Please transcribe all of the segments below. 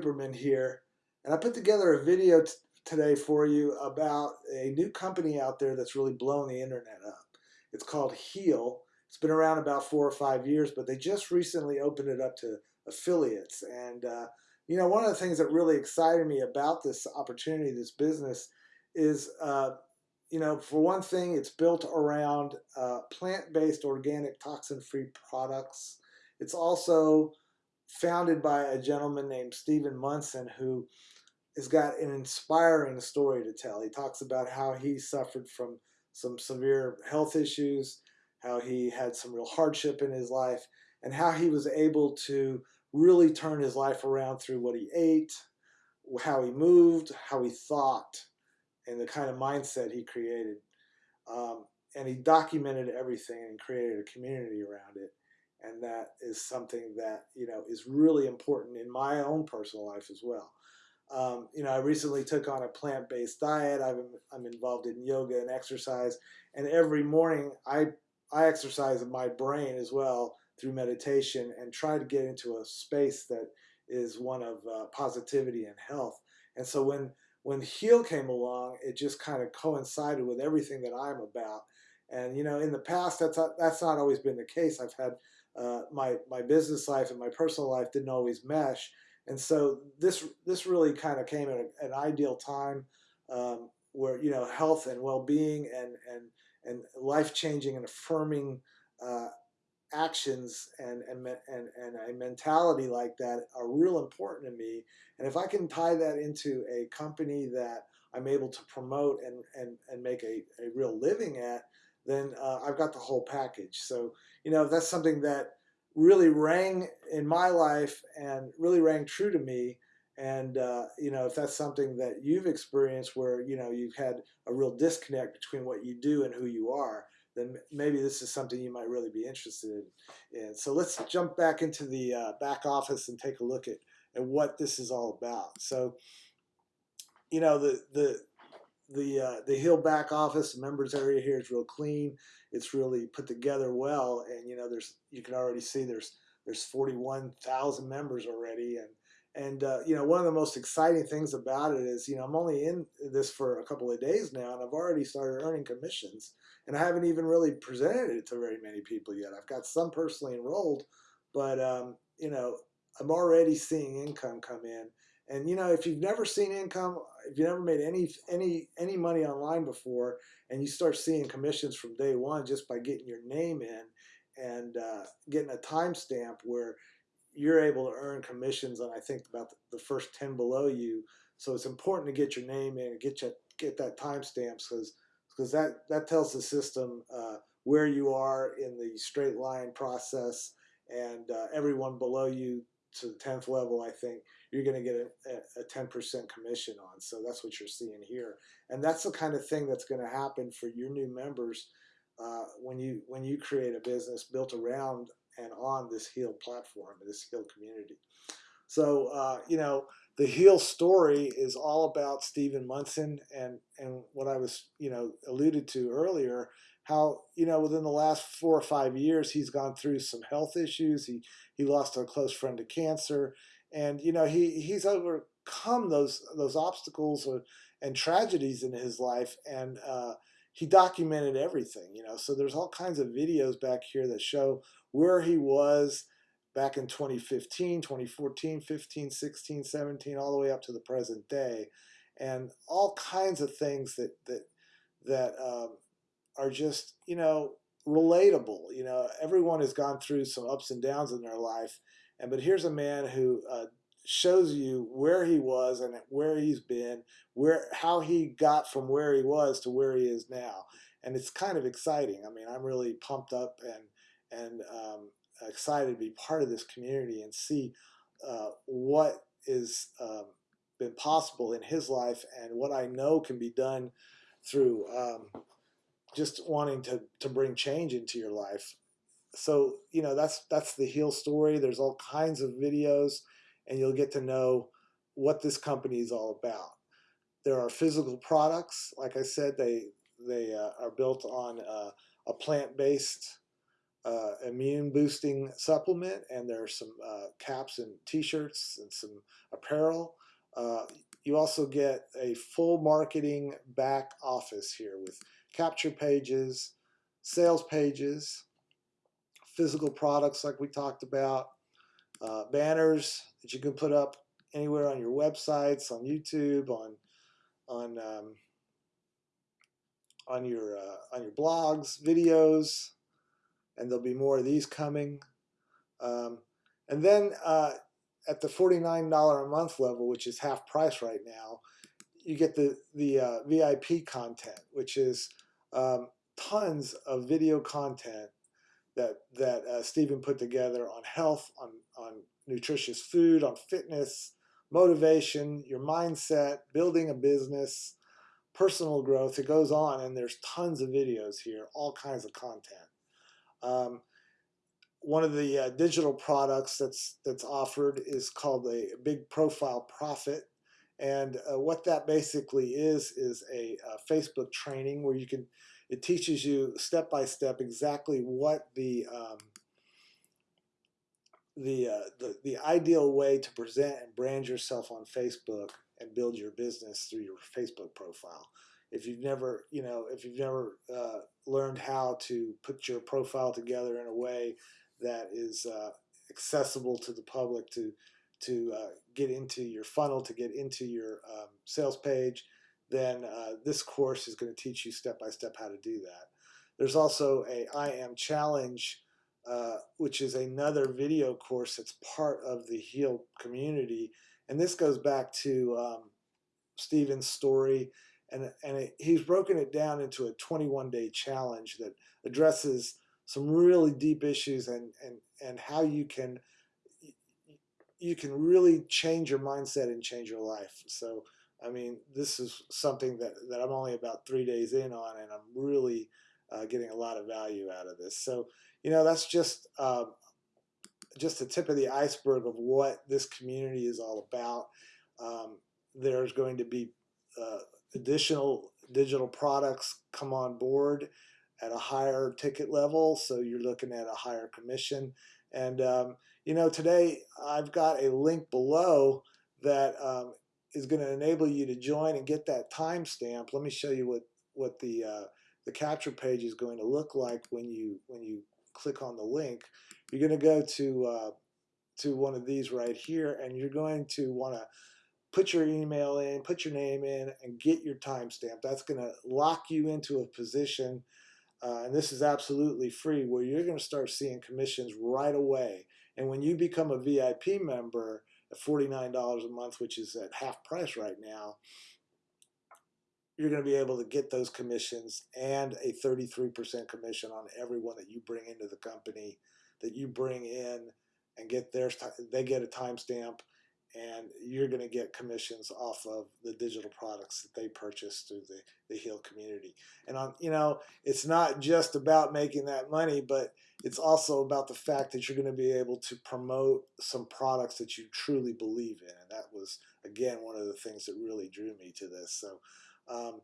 Superman here, and I put together a video today for you about a new company out there that's really blown the internet up. It's called Heal. It's been around about four or five years, but they just recently opened it up to affiliates. And, uh, you know, one of the things that really excited me about this opportunity, this business, is, uh, you know, for one thing, it's built around uh, plant-based, organic, toxin-free products. It's also founded by a gentleman named Stephen Munson who has got an inspiring story to tell. He talks about how he suffered from some severe health issues, how he had some real hardship in his life, and how he was able to really turn his life around through what he ate, how he moved, how he thought, and the kind of mindset he created. Um, and he documented everything and created a community around it and that is something that you know is really important in my own personal life as well. Um, you know, I recently took on a plant-based diet. i am involved in yoga and exercise, and every morning I I exercise my brain as well through meditation and try to get into a space that is one of uh, positivity and health. And so when when Heal came along, it just kind of coincided with everything that I'm about. And you know, in the past, that's not, that's not always been the case. I've had uh, my my business life and my personal life didn't always mesh, and so this this really kind of came at a, an ideal time um, where you know health and well being and and and life changing and affirming uh, actions and, and and and a mentality like that are real important to me. And if I can tie that into a company that I'm able to promote and and and make a, a real living at, then uh, I've got the whole package. So, you know, that's something that really rang in my life and really rang true to me. And, uh, you know, if that's something that you've experienced where, you know, you've had a real disconnect between what you do and who you are, then maybe this is something you might really be interested in. So let's jump back into the uh, back office and take a look at, at what this is all about. So, you know, the, the, the uh, the Heal back office members area here is real clean. It's really put together well, and you know there's you can already see there's there's 41,000 members already, and and uh, you know one of the most exciting things about it is you know I'm only in this for a couple of days now, and I've already started earning commissions, and I haven't even really presented it to very many people yet. I've got some personally enrolled, but um, you know I'm already seeing income come in and you know, if you've never seen income, if you never made any any any money online before, and you start seeing commissions from day one just by getting your name in and uh, getting a timestamp where you're able to earn commissions on I think about the first ten below you. So it's important to get your name in and get you get that timestamp because because that that tells the system uh, where you are in the straight line process and uh, everyone below you to the 10th level, I think you're going to get a, a 10% commission on. So that's what you're seeing here. And that's the kind of thing that's going to happen for your new members uh, when you when you create a business built around and on this Heal platform, this Heal community. So, uh, you know, the Heal story is all about Stephen Munson and, and what I was, you know, alluded to earlier how you know within the last four or five years he's gone through some health issues. He he lost a close friend to cancer, and you know he he's overcome those those obstacles or, and tragedies in his life, and uh, he documented everything. You know, so there's all kinds of videos back here that show where he was back in 2015, 2014, 15, 16, 17, all the way up to the present day, and all kinds of things that that that um, are just, you know, relatable. You know, everyone has gone through some ups and downs in their life. And but here's a man who uh, shows you where he was and where he's been, where how he got from where he was to where he is now. And it's kind of exciting. I mean, I'm really pumped up and and um, excited to be part of this community and see uh, what is um, been possible in his life and what I know can be done through um, just wanting to to bring change into your life. So you know that's that's the Heal story. There's all kinds of videos, and you'll get to know what this company is all about. There are physical products, like I said, they they uh, are built on uh, a plant based uh, immune boosting supplement, and there are some uh, caps and t-shirts and some apparel. Uh, you also get a full marketing back office here with capture pages, sales pages, physical products like we talked about, uh, banners that you can put up anywhere on your websites, on YouTube, on on um, on your uh, on your blogs, videos, and there'll be more of these coming. Um, and then uh, at the $49 a month level, which is half price right now, you get the, the uh, VIP content, which is um, tons of video content that, that uh, Stephen put together on health, on, on nutritious food, on fitness, motivation, your mindset, building a business, personal growth. It goes on, and there's tons of videos here, all kinds of content. Um, one of the uh, digital products that's that's offered is called a Big Profile Profit, and uh, what that basically is is a, a, Facebook training where you can it teaches you step by step exactly what the um, the, uh, the the ideal way to present and brand yourself on Facebook and build your business through your Facebook profile. If you've never, you know, if you've never uh, learned how to put your profile together in a way that is uh, accessible to the public to to uh, get into your funnel, to get into your um, sales page, then uh, this course is going to teach you step by step how to do that. There's also a I Am Challenge, uh, which is another video course that's part of the Heal community, and this goes back to um, Stephen's story, and and it, he's broken it down into a 21 day challenge that addresses some really deep issues and and and how you can you can really change your mindset and change your life. So I mean, this is something that that I'm only about three days in on, and I'm really uh, getting a lot of value out of this. So you know, that's just um, just the tip of the iceberg of what this community is all about. Um, there's going to be uh, additional digital products come on board at a higher ticket level, so you're looking at a higher commission. And um, you know, today I've got a link below that um, is going to enable you to join and get that timestamp. Let me show you what what the uh, the capture page is going to look like when you when you click on the link. You're going to go to uh, to one of these right here, and you're going to want to put your email in, put your name in, and get your timestamp. That's going to lock you into a position uh, and this is absolutely free, where you're going to start seeing commissions right away. And when you become a VIP member at $49 a month, which is at half price right now, you're going to be able to get those commissions and a 33% commission on everyone that you bring into the company that you bring in and get their they get a timestamp and you're going to get commissions off of the digital products that they purchase through the, the heal community. And on you know it's not just about making that money but it's also about the fact that you're going to be able to promote some products that you truly believe in. And that was again one of the things that really drew me to this. So um,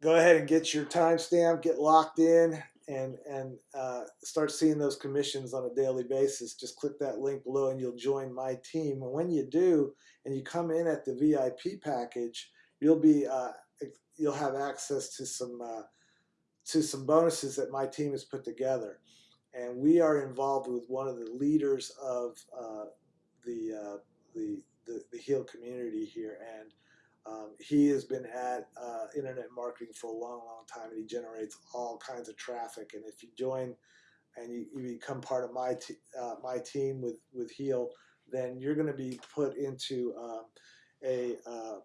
go ahead and get your timestamp get locked in and and uh, start seeing those commissions on a daily basis, just click that link below and you'll join my team. And when you do, and you come in at the VIP package, you'll be uh, you'll have access to some uh, to some bonuses that my team has put together. And we are involved with one of the leaders of uh, the, uh, the the the Heal community here, and um, he has been at uh, internet marketing for a long, long time, and he generates all kinds of traffic. And if you join and you, you become part of my uh, my team with with Heal, then you're going to be put into um, a uh,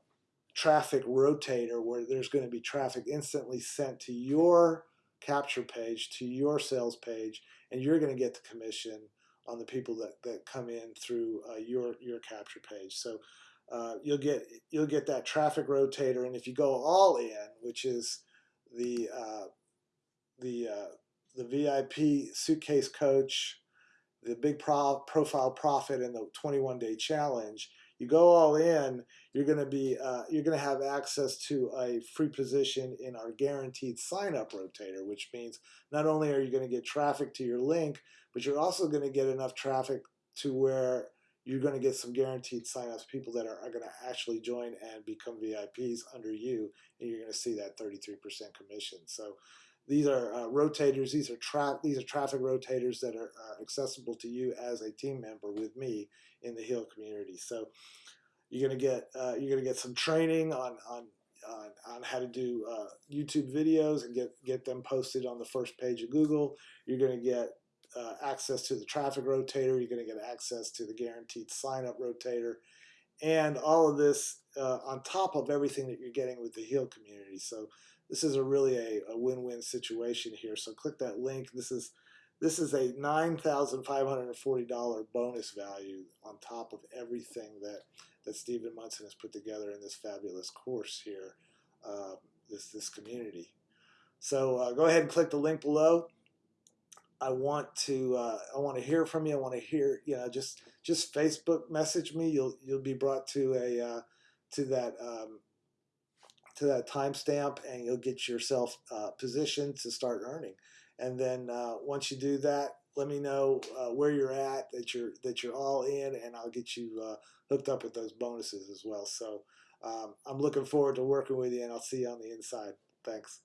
traffic rotator where there's going to be traffic instantly sent to your capture page, to your sales page, and you're going to get the commission on the people that, that come in through uh, your your capture page. So uh, you'll get you'll get that traffic rotator, and if you go all in, which is the uh, the uh, the VIP suitcase coach, the big pro profile profit, and the 21 day challenge, you go all in, you're going to be uh, you're going to have access to a free position in our guaranteed sign up rotator, which means not only are you going to get traffic to your link, but you're also going to get enough traffic to where you're going to get some guaranteed signups, people that are, are going to actually join and become VIPs under you, and you're going to see that 33% commission. So these are uh, rotators. These are tra- these are traffic rotators that are, accessible to you as a team member with me in the Heal community. So you're gonna get uh, you're gonna get some training on on on, on how to do uh, YouTube videos and get get them posted on the first page of Google. You're gonna get uh, access to the traffic rotator. You're gonna get access to the guaranteed sign up rotator, and all of this uh, on top of everything that you're getting with the Heal community. So this is a really a, a win-win situation here. So click that link. This is this is a $9,540 bonus value on top of everything that, that Stephen Munson has put together in this fabulous course here, uh, this, this community. So uh, go ahead and click the link below. I want to uh, I want to hear from you. I want to hear you know just just Facebook message me. You'll you'll be brought to a uh, to that um, to that timestamp and you'll get yourself uh, positioned to start earning. And then uh, once you do that, let me know uh, where you're at, that you're that you're all in, and I'll get you uh, hooked up with those bonuses as well. So um, I'm looking forward to working with you, and I'll see you on the inside. Thanks.